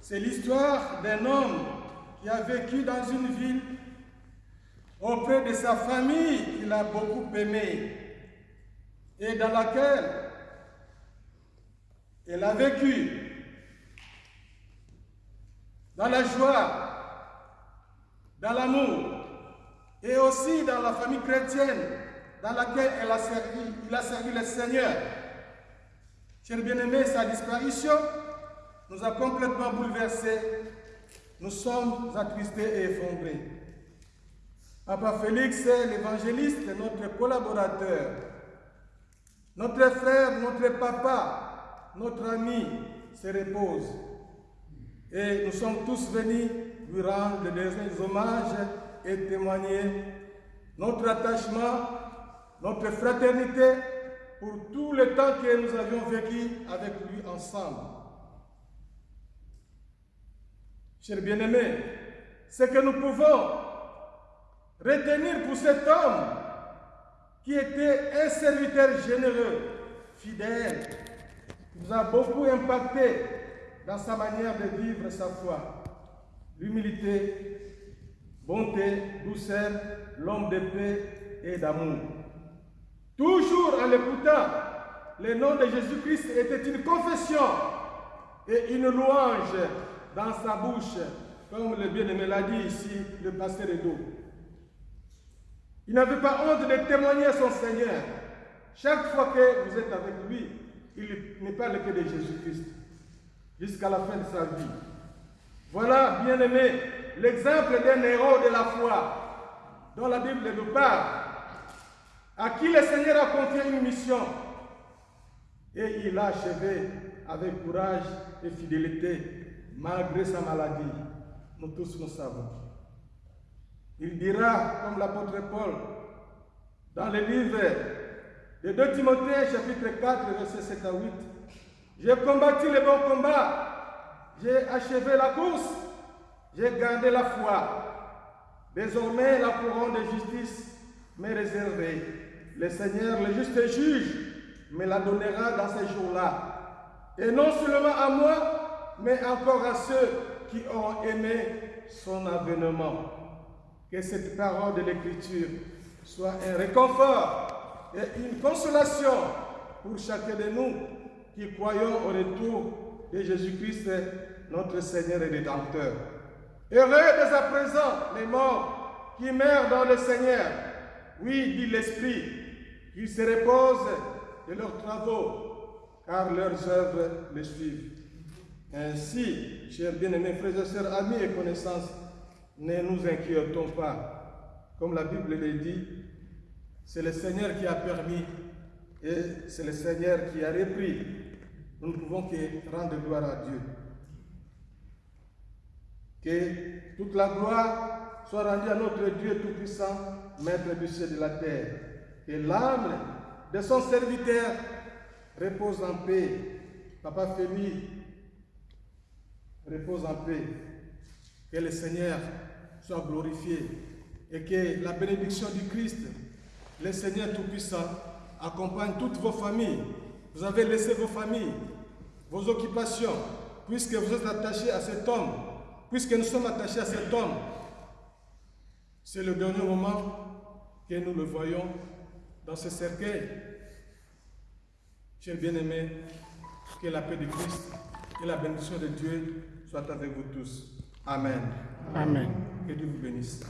C'est l'histoire d'un homme qui a vécu dans une ville auprès de sa famille qu'il a beaucoup aimée et dans laquelle elle a vécu dans la joie, dans l'amour et aussi dans la famille chrétienne dans laquelle il a servi le Seigneur. Chers bien-aimés, sa disparition nous a complètement bouleversés. Nous sommes attristés et effondrés. Papa Félix, l'évangéliste, notre collaborateur, notre frère, notre papa, notre ami, se repose. Et nous sommes tous venus lui rendre des hommages et témoigner notre attachement, notre fraternité pour tout le temps que nous avions vécu avec lui ensemble. Chers bien-aimés, ce que nous pouvons retenir pour cet homme qui était un serviteur généreux, fidèle, nous a beaucoup impacté dans sa manière de vivre sa foi. L'humilité, bonté, douceur, l'homme de paix et d'amour. En l'écoutant, le nom de Jésus-Christ était une confession et une louange dans sa bouche, comme le bien-aimé l'a dit ici, le pasteur Edo. Il n'avait pas honte de témoigner à son Seigneur. Chaque fois que vous êtes avec lui, il ne parle que de Jésus-Christ, jusqu'à la fin de sa vie. Voilà, bien-aimé, l'exemple d'un héros de la foi, dont la Bible nous parle, à qui le Seigneur a confié une mission. Et il a achevé avec courage et fidélité, malgré sa maladie. Nous tous nous savons. Il dira, comme l'apôtre Paul, dans le livre de 2 Timothée, chapitre 4, verset 7 à 8, J'ai combattu le bon combat, j'ai achevé la course, j'ai gardé la foi. Désormais, la couronne de justice m'est réservée. Le Seigneur, le juste juge, me la donnera dans ces jours-là. Et non seulement à moi, mais encore à ceux qui ont aimé son avènement. Que cette parole de l'Écriture soit un réconfort et une consolation pour chacun de nous qui croyons au retour de Jésus-Christ, notre Seigneur et Rédempteur. Heureux dès à présent les morts qui meurent dans le Seigneur. Oui, dit l'Esprit, qu'ils se reposent de leurs travaux, car leurs œuvres les suivent. Ainsi, chers bien-aimés frères et sœurs, amis et connaissances, ne nous inquiétons pas. Comme la Bible le dit, c'est le Seigneur qui a permis et c'est le Seigneur qui a repris. Nous ne pouvons que rendre gloire à Dieu. Que toute la gloire soit rendue à notre Dieu Tout-Puissant, Maître du ciel et de la terre. Que l'âme de son serviteur repose en paix. Papa Fémi repose en paix. Que le Seigneur soit glorifié et que la bénédiction du Christ, le Seigneur Tout-Puissant, accompagne toutes vos familles. Vous avez laissé vos familles, vos occupations, puisque vous êtes attachés à cet homme, puisque nous sommes attachés à cet homme. C'est le dernier moment que nous le voyons dans ce cercueil. Chers bien-aimés, que la paix de Christ et la bénédiction de Dieu soient avec vous tous. Amen. Amen. Que Dieu vous bénisse.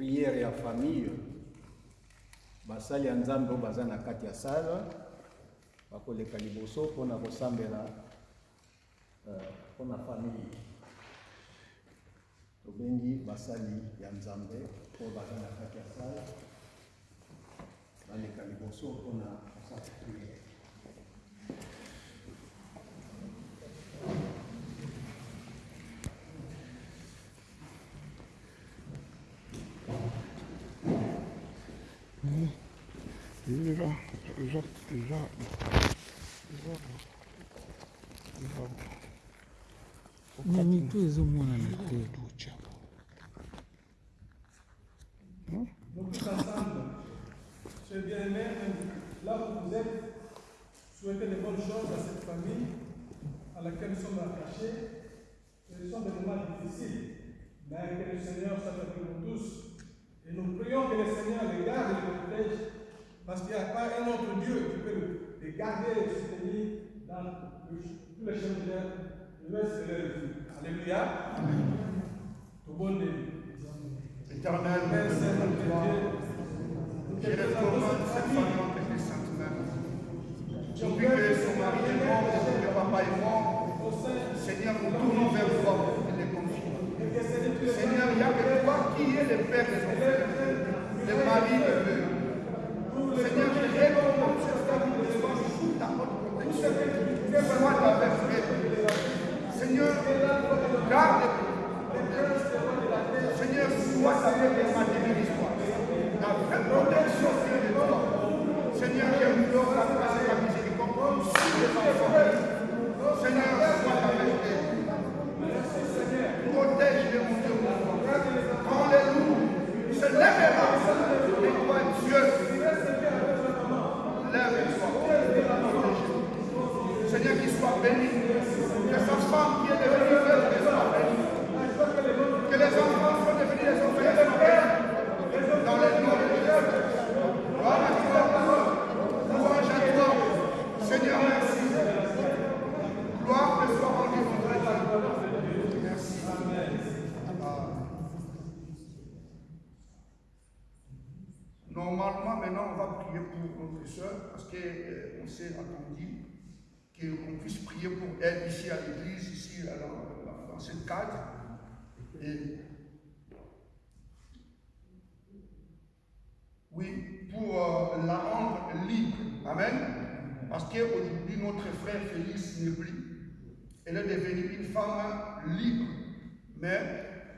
priere ya famille basali ya nzambe oyo baza na kati ya sala bakoleka liboso mpona kosambela eh, mpona famille tobengi basali ya nzambe oyo baza na kati ya sala baleka liboso mpona kosala priere Déjà, déjà, te Donc tous ensemble, chers bien-aimés, là où vous êtes, souhaitez de bonnes choses à cette famille à laquelle nous sommes attachés. Ce sont des moments difficiles, mais que le Seigneur avec nous tous. Et nous prions que le Seigneur les garde et les protège, parce qu'il n'y a pas un autre Dieu qui peut les garder et les soutenir dans le- tous les chemins de leur vie. Alléluia. Tout bon Dieu. Éternel, Père nous Saint, te notre gloire. Dieu, Je les commande cette famille entre tes saintes mains. Depuis que son mari est mort, depuis que papa est mort, Seigneur, nous tournons vers toi et les confions. Seigneur, il n'y a que toi qui es le Père des enfants, le mari de Dieu. Seigneur, je recommande cette famille de toi sous ta haute protection. Sois avec elle. Seigneur, garde Seigneur, sois avec les matériaux d'histoire. La vraie protection vient de toi. Seigneur, j'implore la grâce et la miséricorde sur les enfants. Seigneur, sois avec eux. Protège-les, mon Dieu, mon roi. Quand les loups se lèvera, et toi, Dieu, lève-toi. Seigneur, qu'il soit béni. Que sa femme qui est devenue veuve soit bénie. Que les enfants soient devenus les enfants de son Père. Dans le nom de Jésus. Gloire à toi. Louange à toi. Seigneur, merci. Gloire te soit rendue, mon Dieu. Merci. Normalement, maintenant, on va prier pour notre soeur parce qu'on s'est attendu qu'on puisse prier pour elle ici à l'église, ici dans, dans- dans ce cadre. Oui, pour euh, la rendre libre. Amen. Parce qu'aujourd'hui, notre frère Félix n'est. Elle est devenue une femme libre. Mais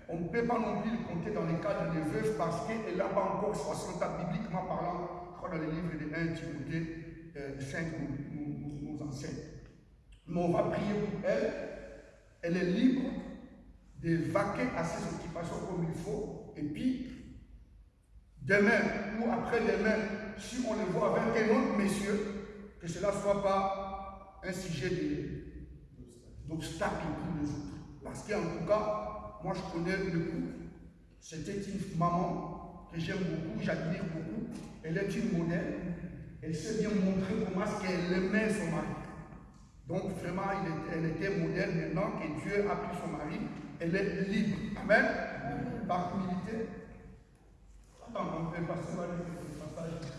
on ne peut pas non plus le compter dans les cadres des veuves parce qu'elle n'a pas encore 60 ans, bibliquement parlant, dans les livres de 1 Timothée euh, 5 nous, nous, enseigne. Mais on va prier pour elle. Elle est libre de vaquer à ses occupations comme il faut. Et puis, demain ou après-demain, si on le voit avec un autre monsieur, que cela ne soit pas un sujet d'obstacle pour les autres. Parce qu'en tout cas, moi je connais le couple. C'était une maman que j'aime beaucoup, j'admire beaucoup. Elle est une modèle. Elle s'est bien montrée comment est-ce qu'elle aimait son mari. Donc vraiment, il était- elle était modèle maintenant que Dieu a pris son mari. Elle est libre. Amen. Par humilité. Attends, on peut passer à le passage.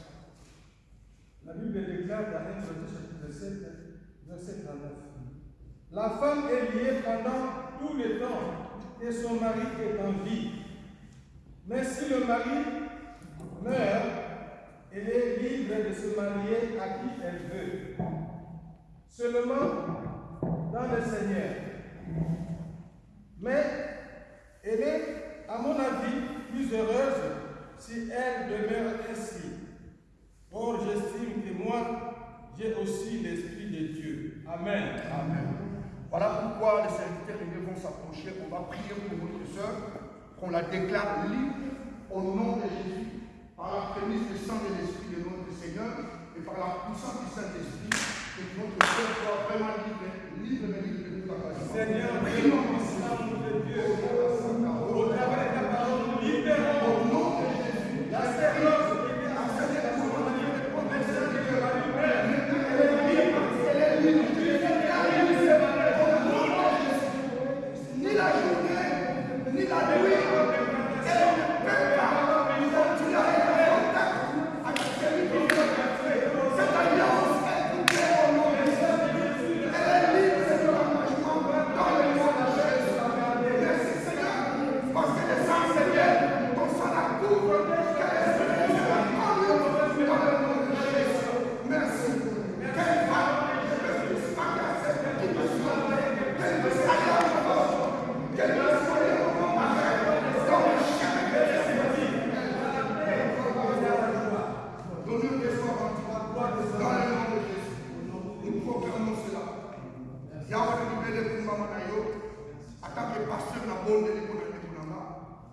La Bible déclare dans 1 Corinthiens chapitre 7, verset 39. La femme est liée pendant tout le temps que son mari est en vie. Mais si le mari meurt, elle est libre de se marier à qui elle veut. Seulement dans le Seigneur. Mais elle est, à mon avis, plus heureuse si elle demeure ainsi. Or, j'estime que moi, j'ai aussi l'Esprit de Dieu. Amen. Amen. Voilà pourquoi les serviteurs vont s'approcher. On va prier pour votre soeur, qu'on la déclare libre au nom de Jésus, par la prémisse du sang de l'Esprit de notre Seigneur et par la puissance du Saint-Esprit, que votre soeur soit vraiment libre, libre, libre de engagement. Seigneur, Prions Dieu, Dieu, mondele kumbama na yo atanke pasteur na mondele mpona ndeko na nga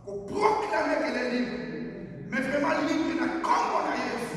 koproklame kele libre. Mais vraiment libre na kombo na yesu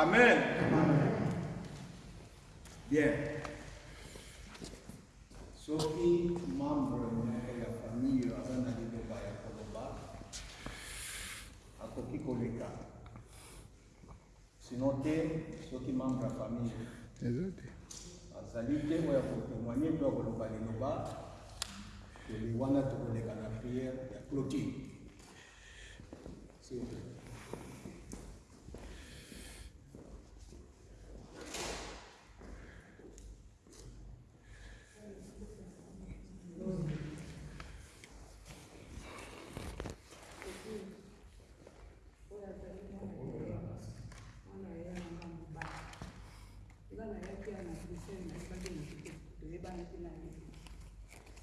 Amen. Bien. soki membre ya famille aza na liloba ya koloba akoki koleka sino te soki membre ya famille. Azali te oyo to ya koloba liloba toli wana tokoleka na priere ya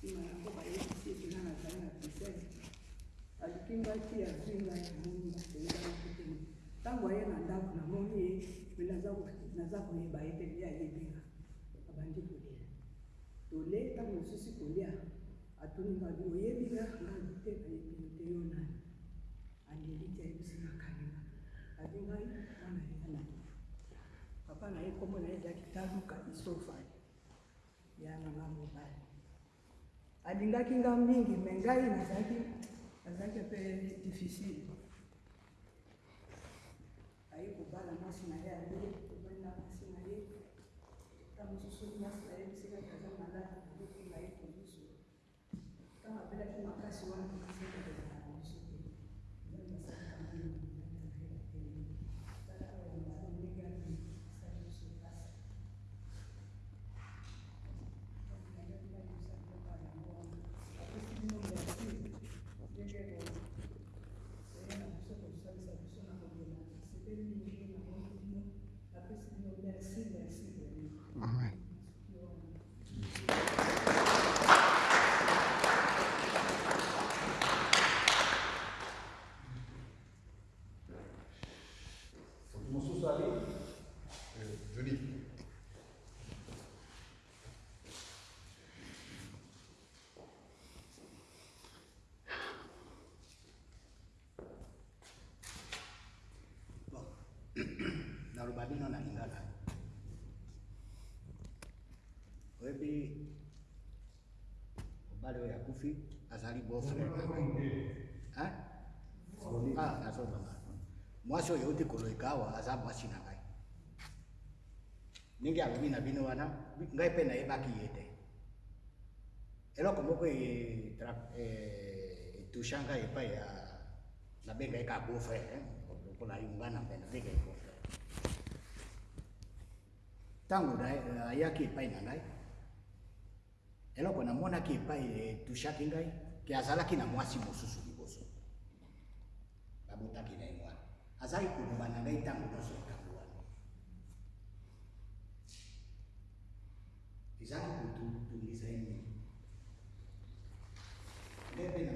clôture S'il vous plaît. alukingaki azwinga ya moni toyebaki te ntango aye na ndako namoni ye me naza koyeba ye te nde ayebinga abandi kolia tole ntango mosusu kolia atoninga bi oyebinga ngai te nayebi te yo nani andeli te ayebisinga kaninga abi ngai mwana ya nani papa na ye kombo na ye ezalaki taluka isofani ya nanga mobali alingakinga mingi mengai nazaki azaki pe difficile. Ayikubala masi na ye aye kubali na masi na ye. Tamosusu masi na Abino na Lingala. Webi ubale ya kufi azali bofre. Ha? Ah, aso baba. Azabu asina ngai. Ningi abimi na bino wana ngai pena ebaki yete. Eloko moko e trap e, e ya nabenga eka bofre. Eh? Yungana mbena bega ikofe. Ntango na- ayaki epai na ngai eloko namonaki epai etushaki ngai ke azalaki na mwasi mosusu liboso. Babotaki na ye wana azali koloba na ngai ntango nyonso ntango wana. Ezali kotungisa ye nini? Nde mpe na